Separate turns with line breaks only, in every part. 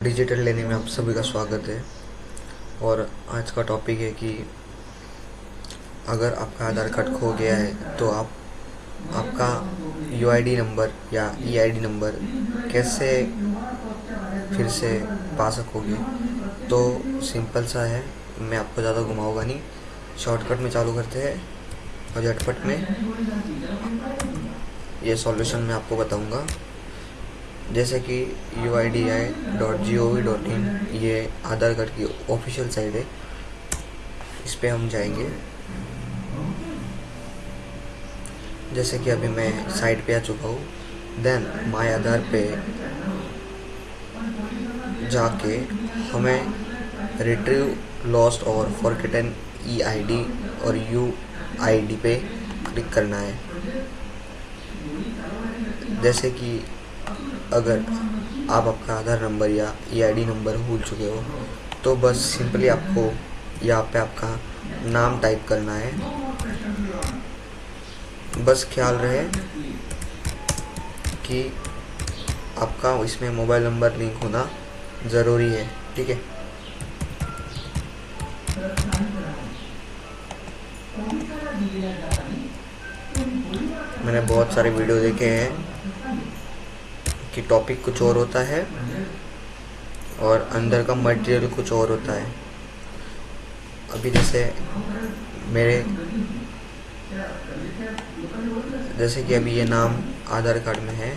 Digital लेने में आप सभी का स्वागत है। और आज का टॉपिक है कि अगर आपका आधार कार्ड खो गया है तो आप, आपका यूआईडी नंबर या ईआईडी नंबर कैसे फिर से पा सकोगे? तो सिंपल सा है, मैं आपको ज़्यादा घुमाऊँगा नहीं। शॉर्टकट में चालू करते हैं और झटपट में ये सॉल्यूशन मैं आपको बताऊँगा। जैसे कि U I D A I dot G O V dot in Aadhaar card की ऑफिशियल साइट है। इस पर हम जाएँगे। जैसे कि अभी मैं साइट पे आ चुका हूँ देन माय आधार पे जाके हमें रिट्रीव लॉस्ट और फॉरकिटन ई आई डी और यू आई डी पे क्लिक करना है। जैसे कि अगर आप आपका आधार नंबर या ई आई नंबर भूल चुके हो तो बस सिंपली आपको यहाँ पे आपका नाम टाइप करना है। बस ख्याल रहे कि आपका इसमें मोबाइल नंबर लिंक होना ज़रूरी है, ठीक है? मैंने बहुत सारे वीडियो देखे हैं। कि टॉपिक कुछ और होता है और अंदर का मटेरियल कुछ और होता है। अभी जैसे मेरे जैसे कि अभी ये नाम आधार कार्ड में है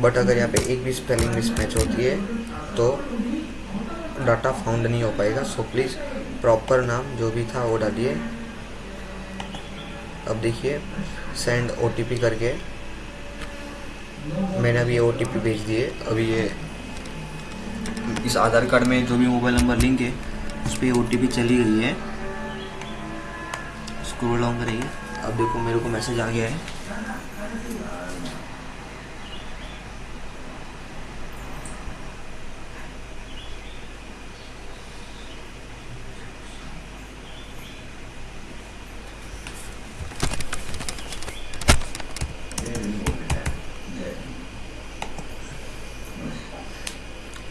बट अगर यहाँ पे एक भी स्पेलिंग मिसमैच होती है तो डाटा फाउंड नहीं हो पाएगा। सो प्लीज़ प्रॉपर नाम जो भी था वो डालिए। अब देखिए सेंड ओटीपी करके मैंने अभी ओ टी भेज दिए अभी ये इस आधार कार्ड में जो भी मोबाइल नंबर लिंक है, उस पर ओ टी चली गई है। स्क्रोल डाउन करेंगे। अब देखो, मेरे को मैसेज आ गया है।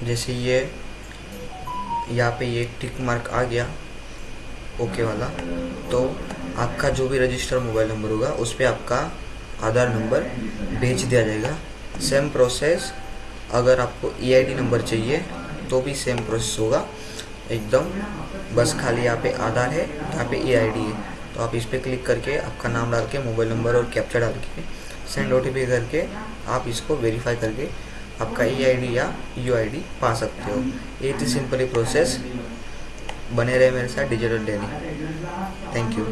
जैसे ये, यहाँ पे ये टिक मार्क आ गया ओके वाला। तो आपका जो भी रजिस्टर मोबाइल नंबर होगा, उस पर आपका आधार नंबर भेज दिया जाएगा। सेम प्रोसेस अगर आपको ईआईडी नंबर चाहिए तो भी सेम प्रोसेस होगा। एकदम, बस खाली यहाँ पे आधार है, यहाँ पे ईआईडी है। तो आप इस पर क्लिक करके आपका नाम डाल के मोबाइल नंबर और कैप्चर डाल के सेंड ओटीपी करके आप इसको वेरीफाई करके आपका ई आई या यू आई पा सकते हो। ये थी सिंपली प्रोसेस बने रहे मेरे साथ डिजिटल डेली थैंक यू